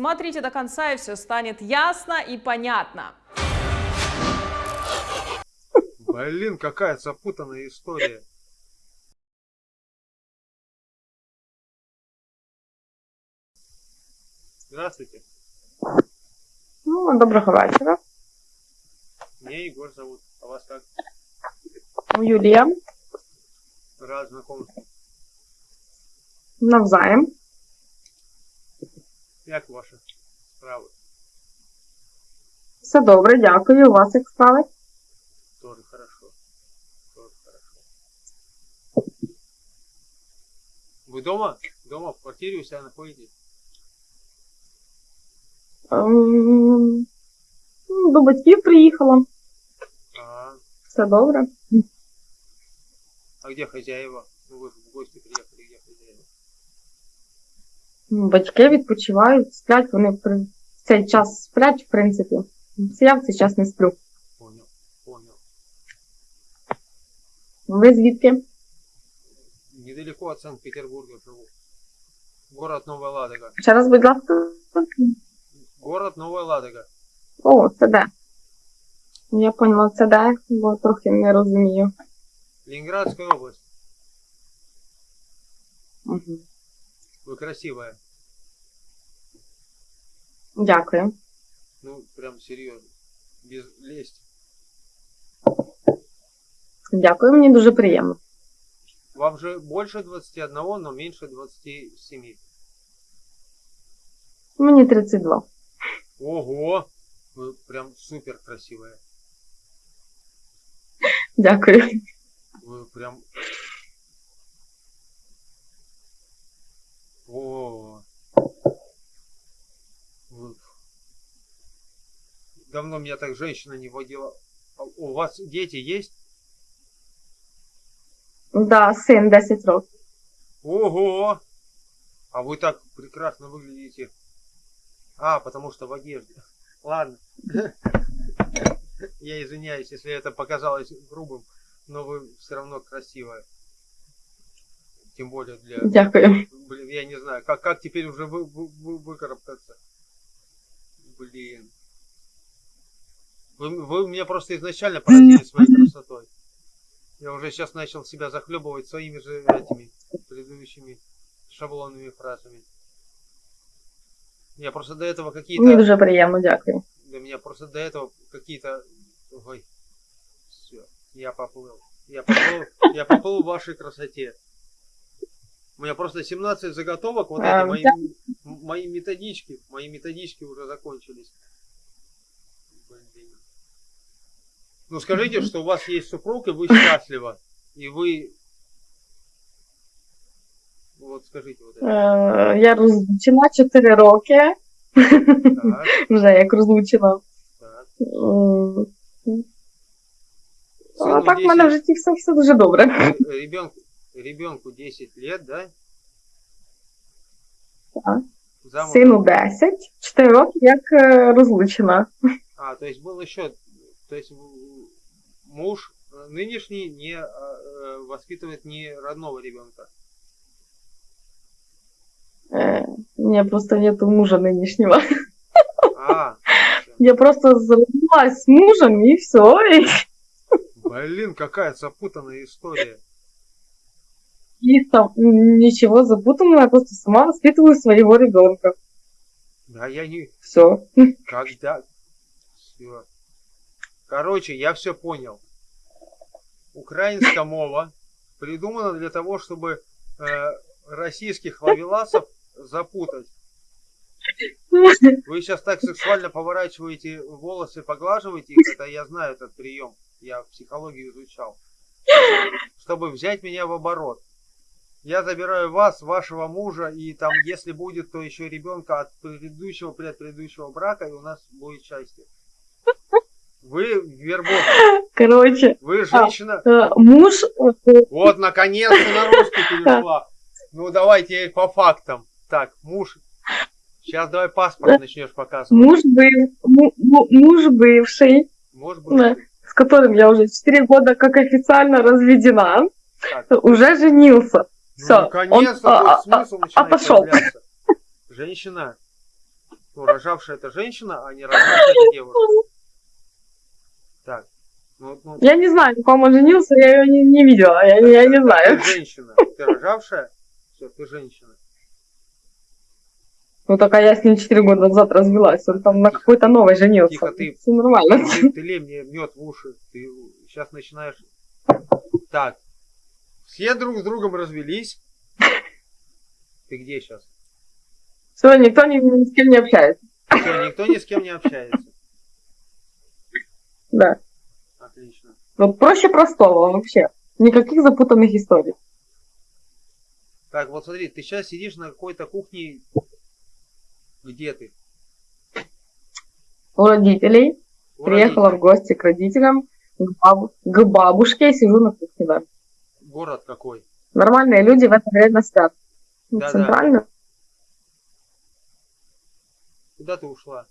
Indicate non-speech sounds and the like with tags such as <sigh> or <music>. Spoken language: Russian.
Смотрите до конца, и все станет ясно и понятно. Блин, какая запутанная история. Здравствуйте. Ну, доброго вечора. Меня Егор зовут. А вас как? Юлія. Рад знакомству. Навзаєм. Як ваші справи? Все добре, дякую. У вас як справи? Тоже хорошо. Тоже хорошо. Вы дома? Дома, в квартире у себя находитесь? Ем, ну, До батьків приїхала. А, Все добре. а где хозяева? Батьки відпочивають, сплять, вони при- в цей час сплять, в принципі. Це Я в цей час не сплю. Понял, понял. Ви звідки? Недалеко от Санкт-Петербурга живу. Город Новая Ладога. Ще раз, будь ласка. Город Новая Ладога. О, це де? Я поняла, це де, бо трохи не розумію. Ленинградская область. Угу. Вы красивая. Дякую. Ну, прям серьезно. Без лести. Дякую, мені дуже приємно. Вам же больше 21, но меньше 27. Мені 32. Ого! Вы прям супер красивая. Дякую. Вы прям... Давно меня так женщина не водила. А У вас дети есть? Да, син 10 років. Ого! А вы так прекрасно выглядите. А, потому что в одежде. Ладно. Я извиняюсь, если это показалось грубым, но вы все равно красивая. Тем более для... Дякую. Блин, я не знаю, как, как теперь уже вы, вы, вы- выкарабкаться. Блин. Вы, вы меня просто изначально поразили своей красотой. Я уже сейчас начал себя захлебывать своими же этими предыдущими шаблонными фразами. Я просто до этого какие-то... дуже приємно, дякую. Для меня просто до этого какие-то... Ой, все, я поплыл. Я поплыл, я поплыл в вашей красоте. У меня просто 17 заготовок, вот А, эти мои, да. мои методички, мои методички уже закончились. Блин. Ну скажите, что у вас есть супруг, и вы счастливы. И вы... Вот скажите вот это. Е, я розлучена 4 роки. Так, Вже як розлучена. так. А Сыну так в мене в 10 житті все, все дуже добре. ребенку, ребенку 10 лет, да? Так. Замуж- Сину 10, 4 роки як е, розлучена. А, то есть был еще, то есть муж э, нынешний не а, э, воспитывает не родного ребенка. Е, Ні, просто нету мужа нинішнього. А, всё. <laughs> Я просто зробилась з мужем і все. І, блин, какая запутанная история. і там нічого запутанного, я просто сама воспитываю своего ребенка. Да я не, Все. когда, все. Короче, я все понял. Украинская мова придумана для того, чтобы э, российских ловеласов запутать. Вы сейчас так сексуально поворачиваете волосы, поглаживаете их, это я знаю этот прием, я психологию изучал. Чтобы взять меня в оборот. Я забираю вас, вашего мужа, и там, если будет, то еще ребенка от предыдущего, предыдущего брака, и у нас будет счастье. Вы вербовка, <laughs> Коротше, вы женщина. е, муж е, Вот, наконец-то на русский перешла. Ну, давайте по фактам. Так, муж. Сейчас давай паспорт начнешь показывать. муж быв, му- му- муж бывший, быть, да, с которым я уже 4 года как официально разведена, так. уже женился. Ну, Всё, наконец-то он- а- а- а начинает пошёл. появляться. <laughs> Женщина, Ну, рожавшая это женщина, а не рожавшая это девушка. Так. Ну, ну, Я не знаю, на ком он женился, я ее не, не видела, я, я не знаю. Ты женщина. Ты рожавшая? Все, ты женщина. Ну, только я с ним 4 года назад развелась, он там на какой-то новой женился. Тихо, ты- Все нормально. Ты, ты лей мне мед в уши. Ты сейчас начинаешь. Так. Все друг с другом развелись. Ты где сейчас? Все, никто ни, ни с кем не общается. Все, никто ни с кем не общается. Да. Отлично. Вот проще простого вообще. Никаких запутанных историй. Так, вот смотри, ты сейчас сидишь на какой-то кухне. Где ты? У родителей У приехала в родителей. гости к родителям, к, бабу- к бабушке и сижу на кухне, да. Город какой? Нормальные люди в это время спят. Ну, Да-да. Центрально. Куда ты ушла?